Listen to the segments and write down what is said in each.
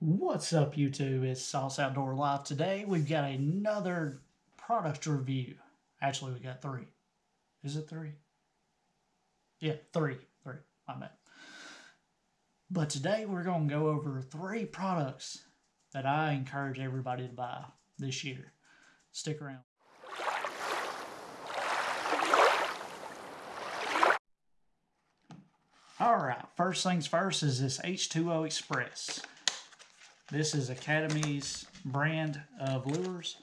What's up, YouTube? It's Sauce Outdoor Live. Today we've got another product review. Actually, we got three. Is it three? Yeah, three. Three. My bad. But today we're going to go over three products that I encourage everybody to buy this year. Stick around. All right, first things first is this H2O Express. This is Academy's brand of lures.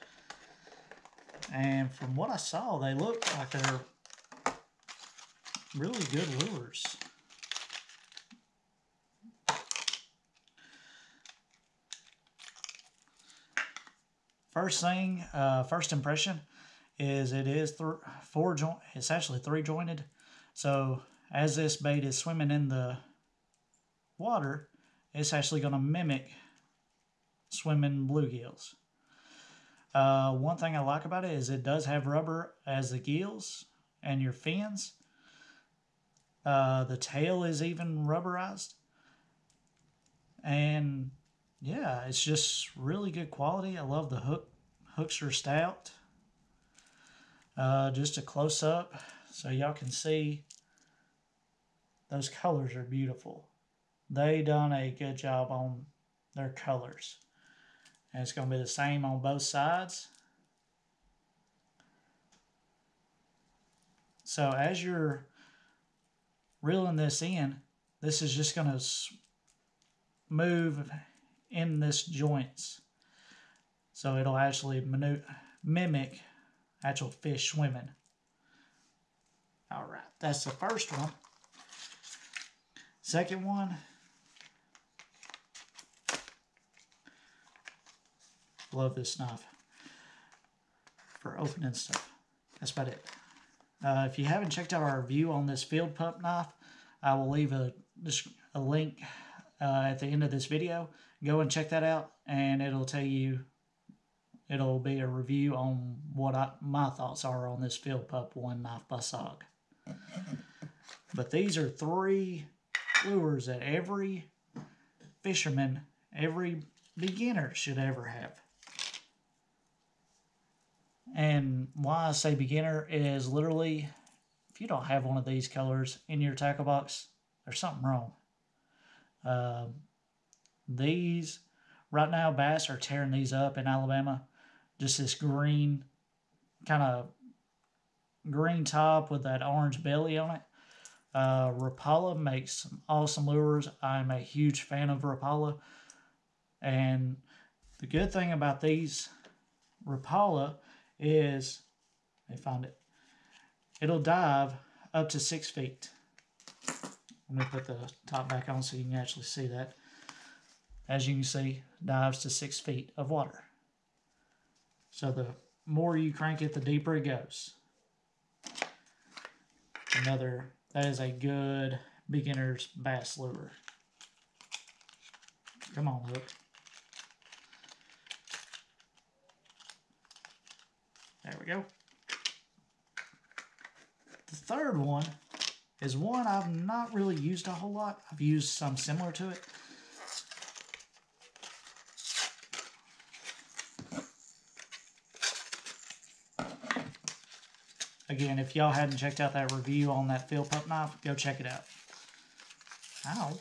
And from what I saw, they look like they're really good lures. First thing, uh, first impression is it is four joint. It's actually three jointed. So as this bait is swimming in the water, it's actually going to mimic swimming bluegills. Uh, one thing I like about it is it does have rubber as the gills and your fins. Uh, the tail is even rubberized. And yeah, it's just really good quality. I love the hook. Hooks are stout. Uh, just a close up so y'all can see those colors are beautiful. They done a good job on their colors. And it's going to be the same on both sides. So as you're reeling this in, this is just going to move in this joints. So it'll actually mimic actual fish swimming. All right, that's the first one. Second one, Love this knife for opening stuff. That's about it. Uh, if you haven't checked out our review on this Field Pup knife, I will leave a, a link uh, at the end of this video. Go and check that out, and it'll tell you, it'll be a review on what I, my thoughts are on this Field Pup One Knife by SOG. But these are three lures that every fisherman, every beginner should ever have. And why I say beginner is literally, if you don't have one of these colors in your tackle box, there's something wrong. Uh, these, right now, bass are tearing these up in Alabama. Just this green, kind of green top with that orange belly on it. Uh, Rapala makes some awesome lures. I'm a huge fan of Rapala. And the good thing about these Rapala is, they found it, it'll dive up to six feet. Let me put the top back on so you can actually see that. As you can see, dives to six feet of water. So the more you crank it, the deeper it goes. Another, that is a good beginner's bass lure. Come on, hook. There we go. The third one is one I've not really used a whole lot. I've used some similar to it. Again, if y'all hadn't checked out that review on that Field Pup knife, go check it out. Ow.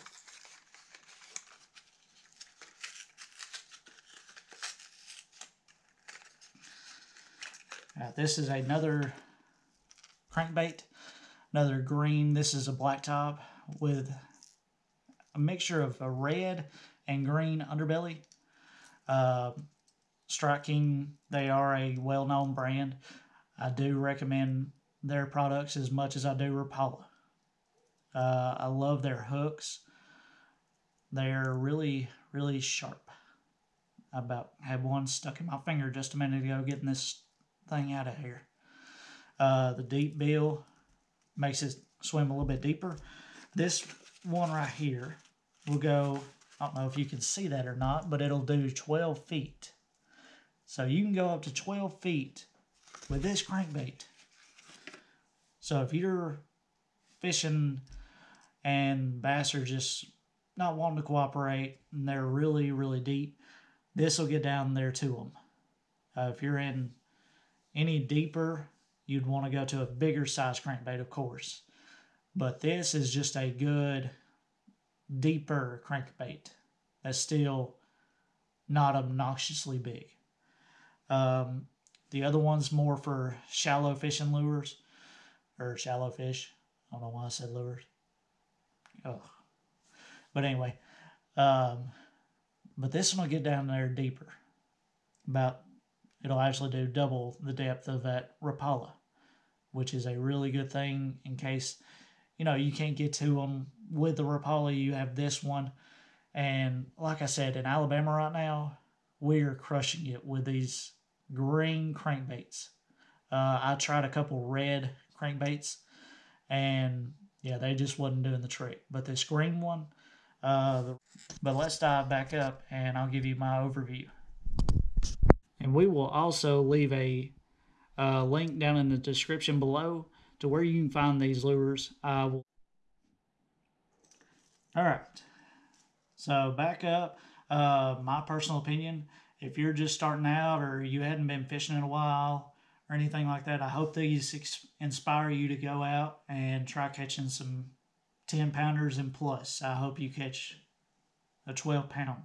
Uh, this is another crankbait, another green. This is a black top with a mixture of a red and green underbelly. Uh, Strike King, they are a well-known brand. I do recommend their products as much as I do Rapala. Uh, I love their hooks. They're really, really sharp. I about had one stuck in my finger just a minute ago getting this thing out of here. Uh, the deep bill makes it swim a little bit deeper. This one right here will go, I don't know if you can see that or not, but it'll do 12 feet. So you can go up to 12 feet with this crankbait. So if you're fishing and bass are just not wanting to cooperate and they're really, really deep, this will get down there to them. Uh, if you're in any deeper, you'd want to go to a bigger size crankbait, of course. But this is just a good, deeper crankbait that's still not obnoxiously big. Um, the other one's more for shallow fishing lures or shallow fish. I don't know why I said lures. Oh, but anyway, um, but this one will get down there deeper. About it'll actually do double the depth of that Rapala, which is a really good thing in case you know you can't get to them with the Rapala. You have this one, and like I said, in Alabama right now, we are crushing it with these green crankbaits. Uh, I tried a couple red crankbaits, and yeah, they just wasn't doing the trick. But this green one, uh, but let's dive back up, and I'll give you my overview. And we will also leave a uh, link down in the description below to where you can find these lures. I will. All right. So back up. Uh, my personal opinion if you're just starting out or you hadn't been fishing in a while or anything like that, I hope these inspire you to go out and try catching some 10 pounders and plus. I hope you catch a 12 pound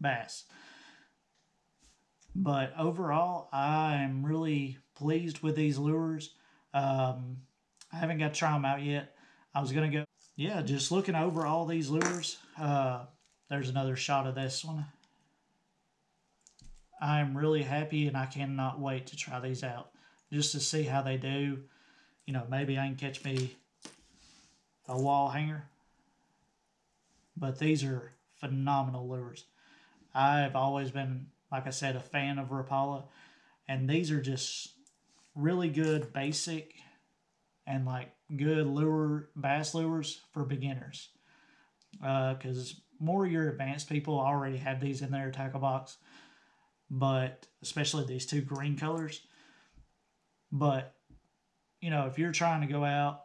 bass. But overall, I am really pleased with these lures. Um, I haven't got to try them out yet. I was going to go, yeah, just looking over all these lures. Uh, there's another shot of this one. I'm really happy and I cannot wait to try these out just to see how they do. You know, maybe I can catch me a wall hanger. But these are phenomenal lures. I've always been, like I said, a fan of Rapala. And these are just really good basic and like good lure bass lures for beginners. Because uh, more your advanced people already have these in their tackle box but especially these two green colors. But you know, if you're trying to go out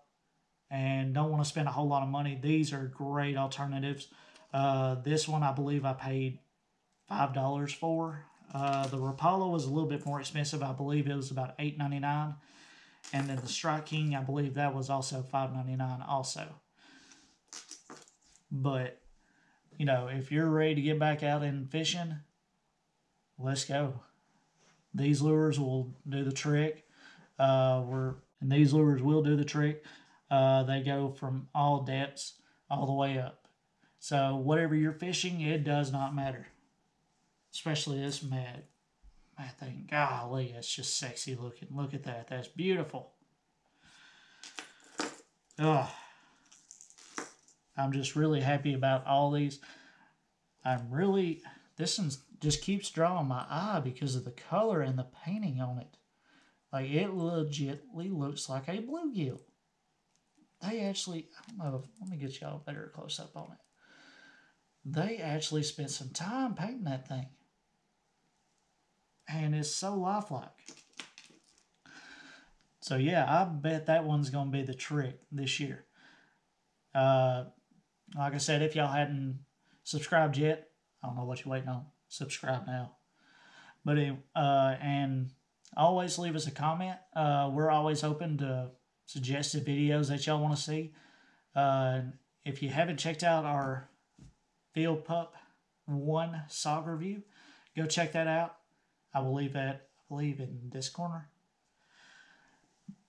and don't want to spend a whole lot of money, these are great alternatives. Uh, this one I believe I paid five dollars for. Uh, the Rapala was a little bit more expensive. I believe it was about eight ninety nine, and then the Strike King I believe that was also five ninety nine also. But you know, if you're ready to get back out and fishing, let's go. These lures will do the trick. Uh, we're and these lures will do the trick. Uh, they go from all depths all the way up. So whatever you're fishing, it does not matter. Especially this mad, mad thing. Golly, it's just sexy looking. Look at that. That's beautiful. Oh, I'm just really happy about all these. I'm really this one just keeps drawing my eye because of the color and the painting on it. Like it legitly looks like a bluegill. They actually, I don't know, let me get y'all a better close up on it. They actually spent some time painting that thing. And it's so lifelike. So yeah, I bet that one's going to be the trick this year. Uh, like I said, if y'all hadn't subscribed yet, I don't know what you're waiting on. Subscribe now. But uh, and always leave us a comment. Uh, we're always open to suggested videos that y'all want to see. Uh, if you haven't checked out our Field Pup One Sog review, go check that out. I will leave that, I believe, in this corner.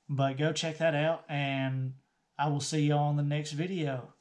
But go check that out, and I will see you on the next video.